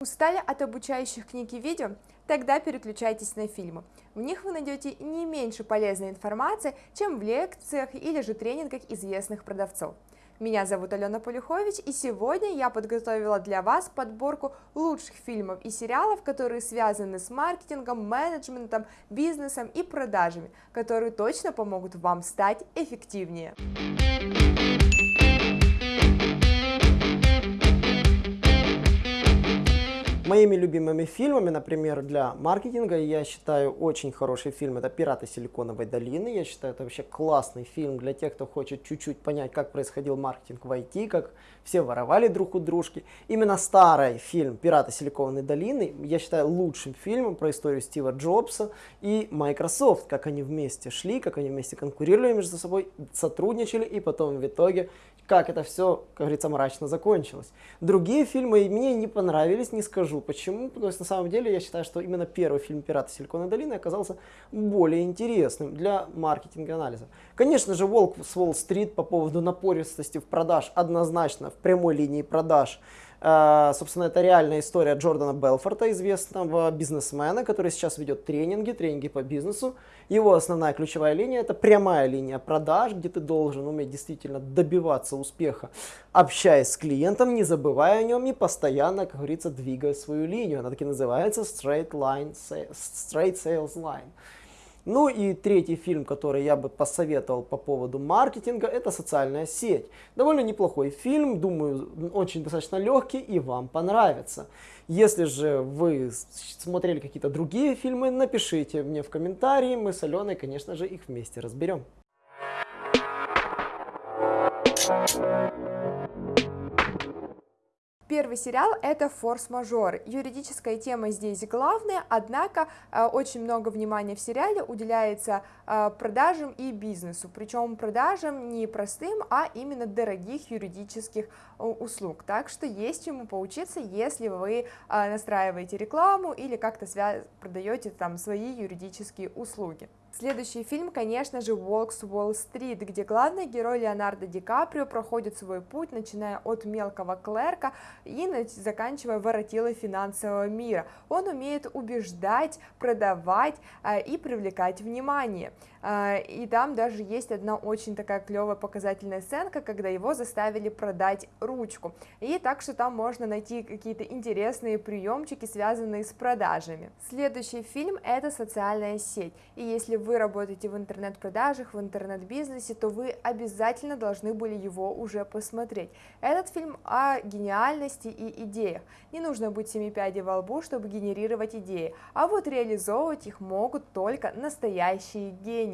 Устали от обучающих книг и видео? Тогда переключайтесь на фильмы. В них вы найдете не меньше полезной информации, чем в лекциях или же тренингах известных продавцов. Меня зовут Алена Полюхович, и сегодня я подготовила для вас подборку лучших фильмов и сериалов, которые связаны с маркетингом, менеджментом, бизнесом и продажами, которые точно помогут вам стать эффективнее. Моими любимыми фильмами, например, для маркетинга, я считаю очень хороший фильм, это «Пираты Силиконовой долины». Я считаю, это вообще классный фильм для тех, кто хочет чуть-чуть понять, как происходил маркетинг в IT, как все воровали друг у дружки. Именно старый фильм «Пираты Силиконовой долины» я считаю лучшим фильмом про историю Стива Джобса и Microsoft, как они вместе шли, как они вместе конкурировали между собой, сотрудничали и потом в итоге как это все, как говорится, мрачно закончилось. Другие фильмы мне не понравились, не скажу почему, потому что на самом деле я считаю, что именно первый фильм «Пираты Силиконовой долины» оказался более интересным для маркетинга анализа. Конечно же, «Волк с Уолл-стрит» по поводу напористости в продаж однозначно в прямой линии продаж собственно, это реальная история Джордана Белфорта, известного бизнесмена, который сейчас ведет тренинги, тренинги по бизнесу. Его основная ключевая линия – это прямая линия продаж, где ты должен уметь действительно добиваться успеха, общаясь с клиентом, не забывая о нем и постоянно, как говорится, двигая свою линию. Она таки называется Straight, line, straight Sales Line. Ну и третий фильм, который я бы посоветовал по поводу маркетинга, это «Социальная сеть». Довольно неплохой фильм, думаю, очень достаточно легкий и вам понравится. Если же вы смотрели какие-то другие фильмы, напишите мне в комментарии, мы с Аленой, конечно же, их вместе разберем. Первый сериал это форс-мажор. Юридическая тема здесь главная, однако э, очень много внимания в сериале уделяется э, продажам и бизнесу, причем продажам не простым, а именно дорогих юридических э, услуг. Так что есть чему поучиться, если вы настраиваете рекламу или как-то продаете там свои юридические услуги. Следующий фильм, конечно же, «Волк с Уолл-стрит», где главный герой Леонардо Ди Каприо проходит свой путь, начиная от мелкого клерка и заканчивая воротилой финансового мира. Он умеет убеждать, продавать э, и привлекать внимание. Э, и там даже есть одна очень такая клевая показательная сценка, когда его заставили продать ручку. И так что там можно найти какие-то интересные приемчики, связанные с продажами. Следующий фильм это «Социальная сеть». И если вы работаете в интернет-продажах, в интернет-бизнесе, то вы обязательно должны были его уже посмотреть. Этот фильм о гениальности и идеях. Не нужно быть семи пядей во лбу, чтобы генерировать идеи, а вот реализовывать их могут только настоящие гении.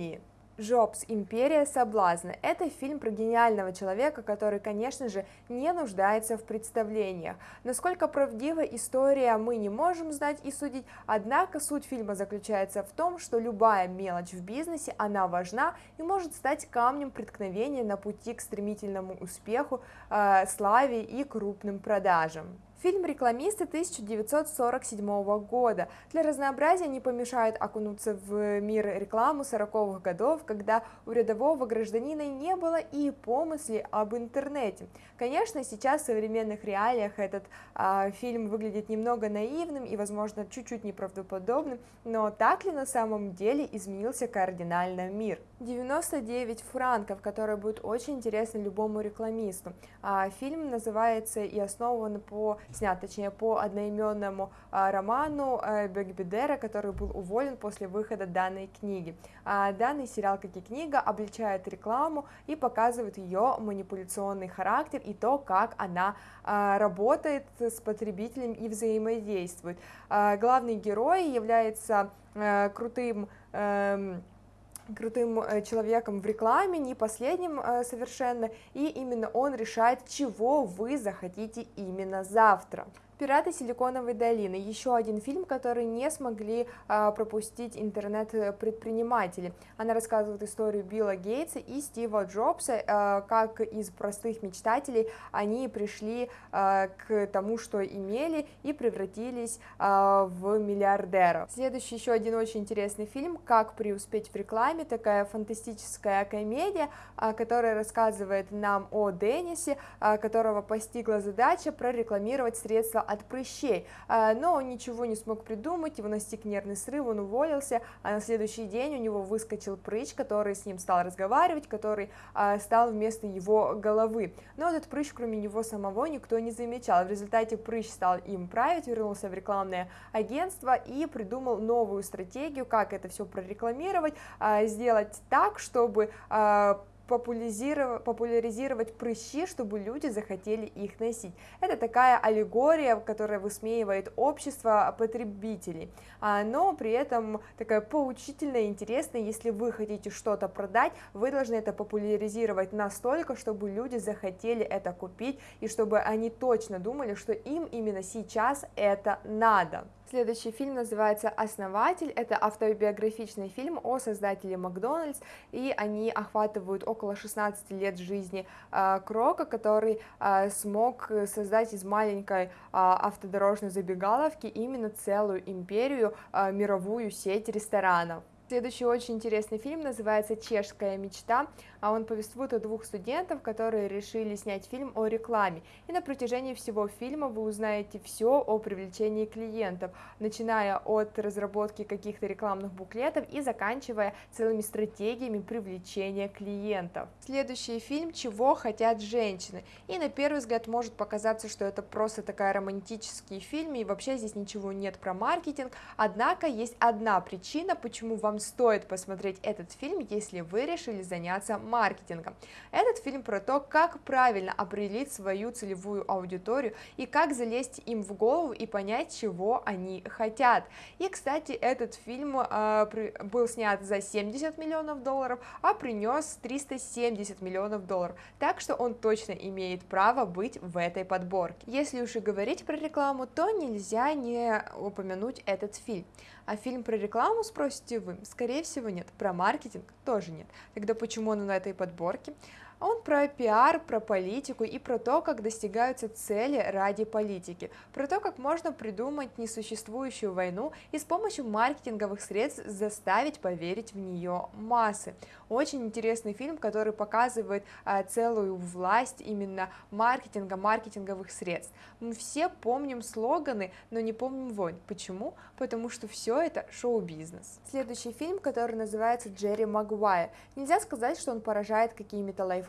Джобс. Империя соблазна. Это фильм про гениального человека, который, конечно же, не нуждается в представлениях. Насколько правдива история, мы не можем знать и судить, однако суть фильма заключается в том, что любая мелочь в бизнесе, она важна и может стать камнем преткновения на пути к стремительному успеху, э, славе и крупным продажам. Фильм «Рекламисты» 1947 года. Для разнообразия не помешает окунуться в мир рекламы 40-х годов, когда у рядового гражданина не было и помысли об интернете. Конечно, сейчас в современных реалиях этот а, фильм выглядит немного наивным и, возможно, чуть-чуть неправдоподобным, но так ли на самом деле изменился кардинально мир? 99 франков, который будет очень интересен любому рекламисту. А, фильм называется и основан по снят, точнее, по одноименному а, роману а, Бекбедера, который был уволен после выхода данной книги. А, данный сериал, как и книга, обличает рекламу и показывает ее манипуляционный характер и то, как она а, работает с потребителем и взаимодействует. Главный герой является а, крутым э, крутым э, человеком в рекламе, не последним э, совершенно, и именно он решает, чего вы захотите именно завтра. «Пираты Силиконовой долины» – еще один фильм, который не смогли а, пропустить интернет-предприниматели. Она рассказывает историю Билла Гейтса и Стива Джобса, а, как из простых мечтателей они пришли а, к тому, что имели, и превратились в миллиардеров. Следующий еще один очень интересный фильм «Как преуспеть в рекламе», такая фантастическая комедия, которая рассказывает нам о Деннисе, которого постигла задача прорекламировать средства от прыщей, а, но он ничего не смог придумать, его настиг нервный срыв, он уволился, а на следующий день у него выскочил прыщ, который с ним стал разговаривать, который а, стал вместо его головы. Но этот прыщ, кроме него самого, никто не замечал. В результате прыщ стал им править, вернулся в рекламное агентство и придумал новую стратегию, как это все прорекламировать, сделать так, чтобы популяризировать, популяризировать прыщи, чтобы люди захотели их носить. Это такая аллегория, которая высмеивает общество потребителей, а, но при этом такая поучительная, интересная, если вы хотите что-то продать, вы должны это популяризировать настолько, чтобы люди захотели это купить, и чтобы они точно думали, что им именно сейчас это надо. Следующий фильм называется «Основатель». Это автобиографичный фильм о создателе Макдональдс, и они охватывают около 16 лет жизни э, Крока, который э, смог создать из маленькой э, автодорожной забегаловки именно целую империю, э, мировую сеть ресторанов. Следующий очень интересный фильм называется «Чешская мечта», а он повествует о двух студентах, которые решили снять фильм о рекламе. И на протяжении всего фильма вы узнаете все о привлечении клиентов, начиная от разработки каких-то рекламных буклетов и заканчивая целыми стратегиями привлечения клиентов. Следующий фильм «Чего хотят женщины». И на первый взгляд может показаться, что это просто такая романтический фильм, и вообще здесь ничего нет про маркетинг, однако есть одна причина, почему вам стоит посмотреть этот фильм, если вы решили заняться маркетингом. Этот фильм про то, как правильно определить свою целевую аудиторию и как залезть им в голову и понять, чего они хотят. И, кстати, этот фильм э, был снят за 70 миллионов долларов, а принес 370 миллионов долларов, так что он точно имеет право быть в этой подборке. Если уж и говорить про рекламу, то нельзя не упомянуть этот фильм. А фильм про рекламу, спросите вы? Скорее всего нет. Про маркетинг тоже нет. Тогда почему он на этой подборке? Он про пиар, про политику и про то, как достигаются цели ради политики, про то, как можно придумать несуществующую войну и с помощью маркетинговых средств заставить поверить в нее массы. Очень интересный фильм, который показывает а, целую власть именно маркетинга, маркетинговых средств. Мы все помним слоганы, но не помним войн. Почему? Потому что все это шоу-бизнес. Следующий фильм, который называется Джерри Магуайр. Нельзя сказать, что он поражает какими-то лайфхаками,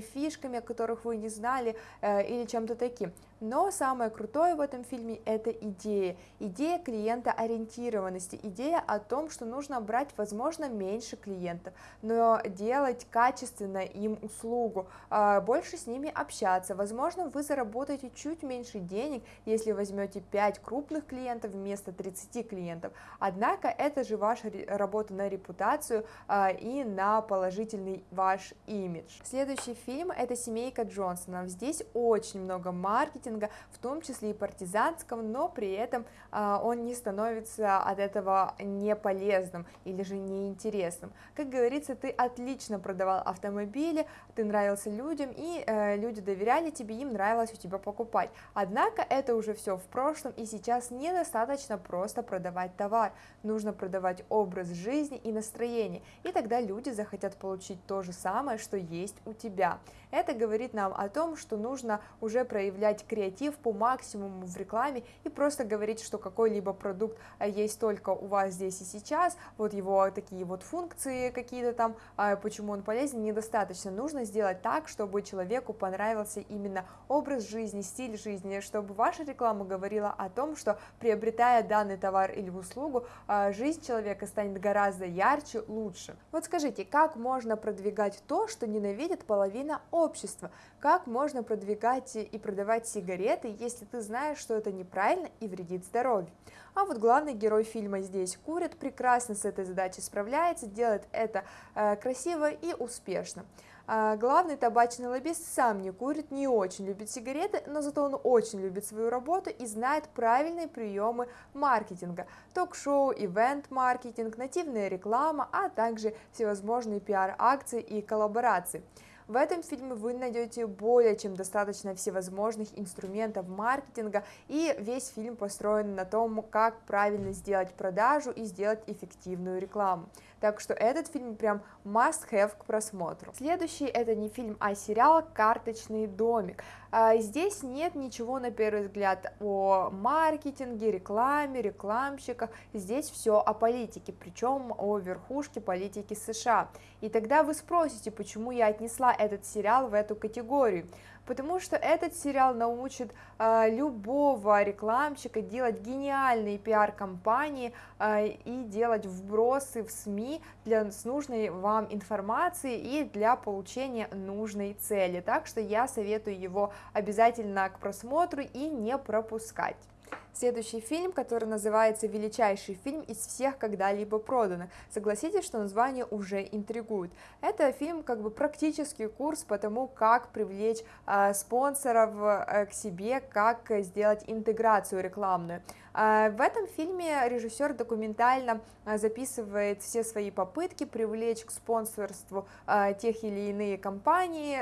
фишками, о которых вы не знали, э, или чем-то таким. Но самое крутое в этом фильме это идея, идея клиента ориентированности, идея о том, что нужно брать, возможно, меньше клиентов, но делать качественно им услугу, а, больше с ними общаться, возможно, вы заработаете чуть меньше денег, если возьмете 5 крупных клиентов вместо 30 клиентов, однако это же ваша работа на репутацию а, и на положительный ваш имидж. Следующий фильм это «Семейка Джонсонов», здесь очень много маркетинга, маркетинга, в том числе и партизанского, но при этом а, он не становится от этого не полезным или же неинтересным. Как говорится, ты отлично продавал автомобили, ты нравился людям, и э, люди доверяли тебе, им нравилось у тебя покупать. Однако это уже все в прошлом, и сейчас недостаточно просто продавать товар, нужно продавать образ жизни и настроение, и тогда люди захотят получить то же самое, что есть у тебя. Это говорит нам о том, что нужно уже проявлять креатив по максимуму в рекламе и просто говорить, что какой-либо продукт а, есть только у вас здесь и сейчас, вот его такие вот функции какие-то там, а, почему он полезен, недостаточно. Нужно сделать так, чтобы человеку понравился именно образ жизни, стиль жизни, чтобы ваша реклама говорила о том, что приобретая данный товар или услугу, а, жизнь человека станет гораздо ярче, лучше. Вот скажите, как можно продвигать то, что ненавидит половина общества. Как можно продвигать и продавать сигареты, если ты знаешь, что это неправильно и вредит здоровью? А вот главный герой фильма здесь курит, прекрасно с этой задачей справляется, делает это э, красиво и успешно. А главный табачный лоббист сам не курит, не очень любит сигареты, но зато он очень любит свою работу и знает правильные приемы маркетинга. Ток-шоу, ивент-маркетинг, нативная реклама, а также всевозможные пиар-акции и коллаборации. В этом фильме вы найдете более чем достаточно всевозможных инструментов маркетинга, и весь фильм построен на том, как правильно сделать продажу и сделать эффективную рекламу. Так что этот фильм прям must have к просмотру. Следующий это не фильм, а сериал «Карточный домик». А, здесь нет ничего, на первый взгляд, о маркетинге, рекламе, рекламщиках. Здесь все о политике, причем о верхушке политики США. И тогда вы спросите, почему я отнесла этот сериал в эту категорию потому что этот сериал научит э, любого рекламщика делать гениальные пиар-компании э, и делать вбросы в СМИ для с нужной вам информации и для получения нужной цели. Так что я советую его обязательно к просмотру и не пропускать. Следующий фильм, который называется «Величайший фильм из всех когда-либо проданных». Согласитесь, что название уже интригует. Это фильм как бы практический курс по тому, как привлечь э, спонсоров э, к себе, как сделать интеграцию рекламную. Э, в этом фильме режиссер документально э, записывает все свои попытки привлечь к спонсорству э, тех или иные компании,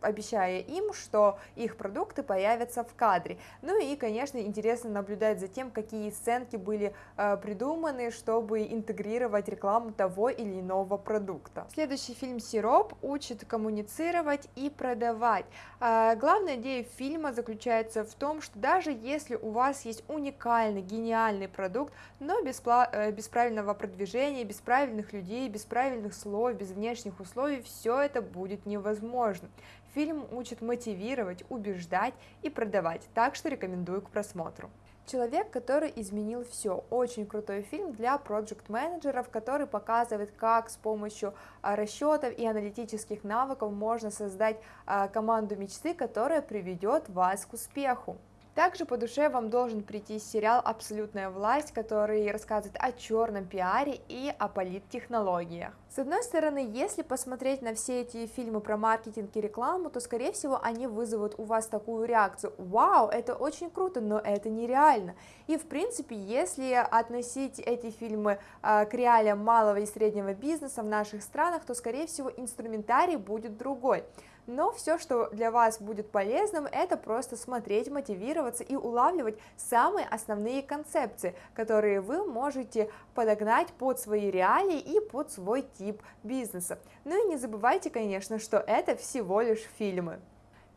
обещая им, что их продукты появятся в кадре. Ну и, конечно, интересно наблюдать за тем, какие сценки были придуманы, чтобы интегрировать рекламу того или иного продукта. Следующий фильм «Сироп» учит коммуницировать и продавать. Главная идея фильма заключается в том, что даже если у вас есть уникальный, гениальный продукт, но без, э, без правильного продвижения, без правильных людей, без правильных слов, без внешних условий, все это будет невозможно. Фильм учит мотивировать, убеждать и продавать, так что рекомендую к просмотру. Человек, который изменил все. Очень крутой фильм для проект-менеджеров, который показывает, как с помощью а, расчетов и аналитических навыков можно создать а, команду мечты, которая приведет вас к успеху. Также по душе вам должен прийти сериал «Абсолютная власть», который рассказывает о черном пиаре и о политтехнологиях. С одной стороны, если посмотреть на все эти фильмы про маркетинг и рекламу, то, скорее всего, они вызовут у вас такую реакцию «Вау, это очень круто, но это нереально». И, в принципе, если относить эти фильмы э, к реалиям малого и среднего бизнеса в наших странах, то, скорее всего, инструментарий будет другой но все, что для вас будет полезным, это просто смотреть, мотивироваться и улавливать самые основные концепции, которые вы можете подогнать под свои реалии и под свой тип бизнеса. Ну и не забывайте, конечно, что это всего лишь фильмы.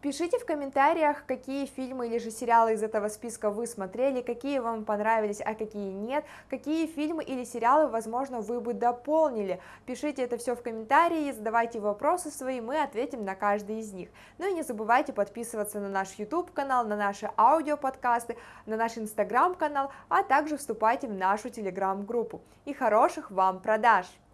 Пишите в комментариях, какие фильмы или же сериалы из этого списка вы смотрели, какие вам понравились, а какие нет, какие фильмы или сериалы, возможно, вы бы дополнили. Пишите это все в комментарии, задавайте вопросы свои, мы ответим на каждый из них. Ну и не забывайте подписываться на наш YouTube канал, на наши аудиоподкасты, на наш Instagram канал, а также вступайте в нашу Telegram группу. И хороших вам продаж!